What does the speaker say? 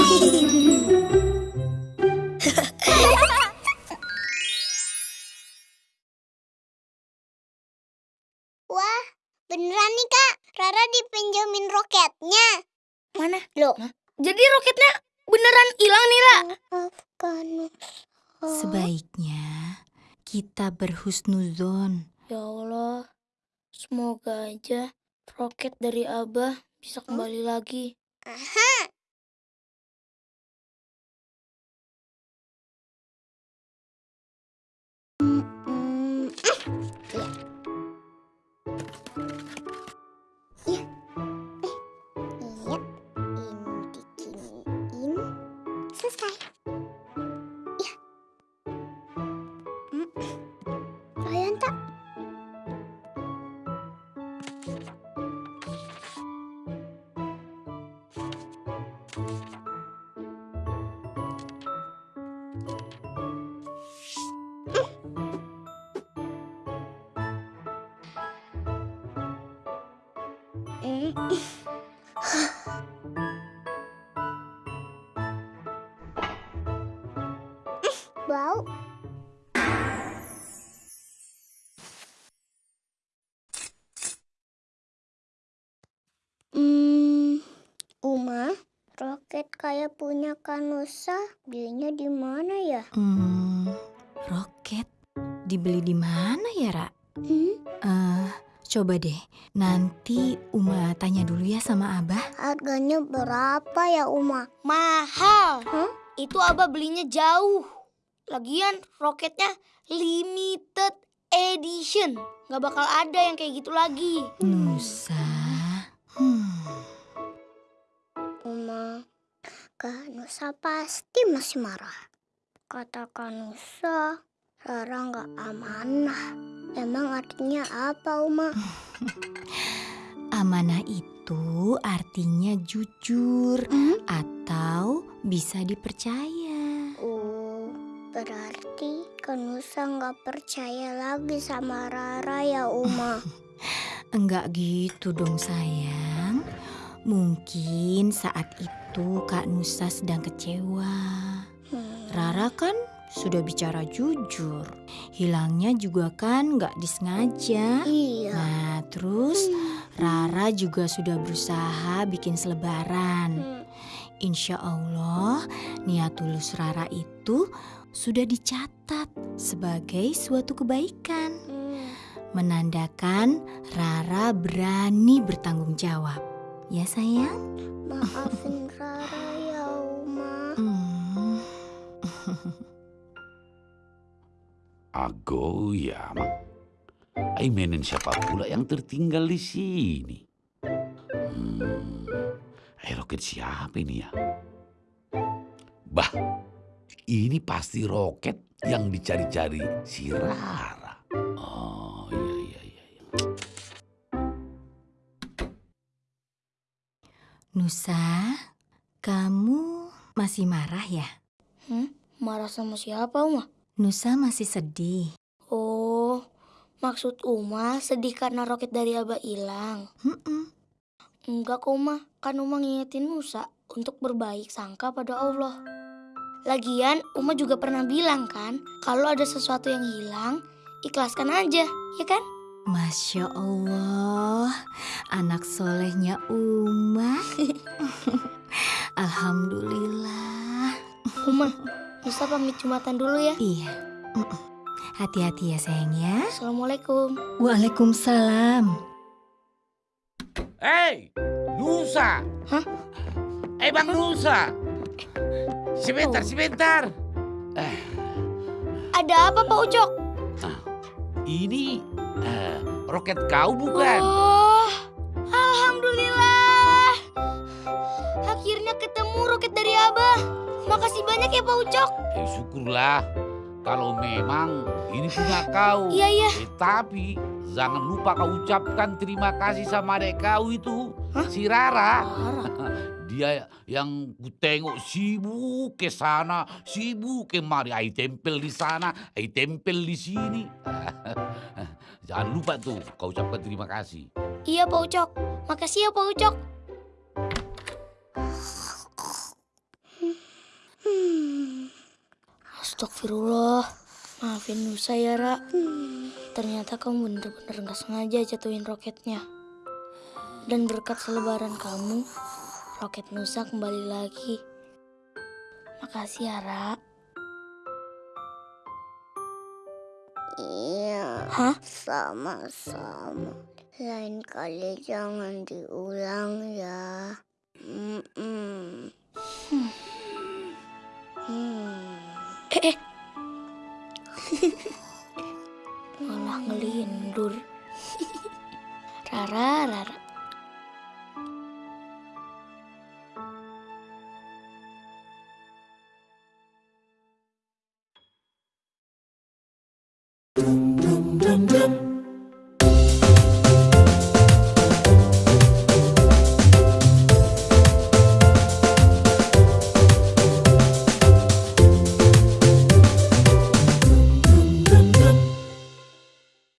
Wah, beneran nih kak. Rara dipinjemin roketnya. Mana? Loh. Jadi roketnya beneran hilang nih, Ra? Maafkan Sebaiknya kita berhusnuzon. Ya Allah, semoga aja roket dari Abah bisa kembali lagi. Aha. 见。Bau. Hmm, Uma, roket kayak punya Kanusa, belinya di mana ya? Hmm, roket dibeli di mana ya, Ra? Hmm, Eh, coba deh. Nanti Uma tanya dulu ya sama Abah. harganya berapa ya Uma? Mahal. Hah? Itu Abah belinya jauh. Lagian roketnya limited edition. Gak bakal ada yang kayak gitu lagi. Nusa. Hmm. Uma, Kanusa pasti masih marah. Kata Kanusa, Rara nggak amanah. Emang artinya apa, Uma? Amanah itu artinya jujur Hmm? atau bisa dipercaya. Oh, berarti Kanusa nggak percaya lagi sama Rara ya, Uma. Enggak gitu dong sayang. Mungkin saat itu Kak Nusa sedang kecewa. Hmm. Rara kan sudah bicara jujur. Hilangnya juga kan nggak disengaja. Iya. Nah terus Rara juga sudah berusaha bikin selebaran. Hmm. Insya Allah niat tulus Rara itu sudah dicatat sebagai suatu kebaikan. Hmm. Menandakan Rara berani bertanggung jawab. Ya sayang? Maafin Rara ya, Uma. Hmm. Agoyama. Aimenen siapa pula yang tertinggal di sini? Hmm, roket siapa ini ya? Bah, ini pasti roket yang dicari-cari si Rara. Oh, iya, iya, iya. iya. Nusa, kamu masih marah ya? Hmm? Marah sama siapa, Uma? Nusa masih sedih. Oh, maksud Uma sedih karena roket dari Abah hilang. Mm-mm. Enggak kok, Uma. Kan Uma ngingetin Musa untuk berbaik sangka pada Allah. Lagian, Uma juga pernah bilang kan, kalau ada sesuatu yang hilang, ikhlaskan aja, ya kan? Masya Allah, anak solehnya Uma. Alhamdulillah. Uma, Musa pamit Jumatan dulu ya. Iya. Hati-hati ya sayang ya. Assalamualaikum. Waalaikumsalam. Hei, Nusa. Hah? Eh, Bang Nusa. Sebentar, Oh. sebentar. Ada apa Pak Ucok? Ini eh, roket kau bukan? Oh, Alhamdulillah. Akhirnya ketemu roket dari Abah. Makasih banyak ya Pak Ucok. Eh, syukurlah kalau memang ini punya kau. Iya, iya. Eh, tapi jangan lupa kau ucapkan terima kasih sama adek kau itu, si Rara. Dia yang ku tengok sibuk ke sana, sibuk kemari. Ai tempel di sana, ai tempel di sini. Jangan lupa tuh kau ucapkan terima kasih. Iya Pak Ucok. Makasih ya Pak Ucok. Astagfirullah. Maafin Nusa ya, Ra. Hmm. Ternyata kamu bener-bener gak sengaja jatuhin roketnya. Dan berkat selebaran kamu, roket Nusa kembali lagi. Makasih ya, Ra. Iya, Hah? sama-sama. Lain kali jangan diulang ya. Mm-mm. Hmm. Eh, eh. Malah ngelindur. Rara, Rara.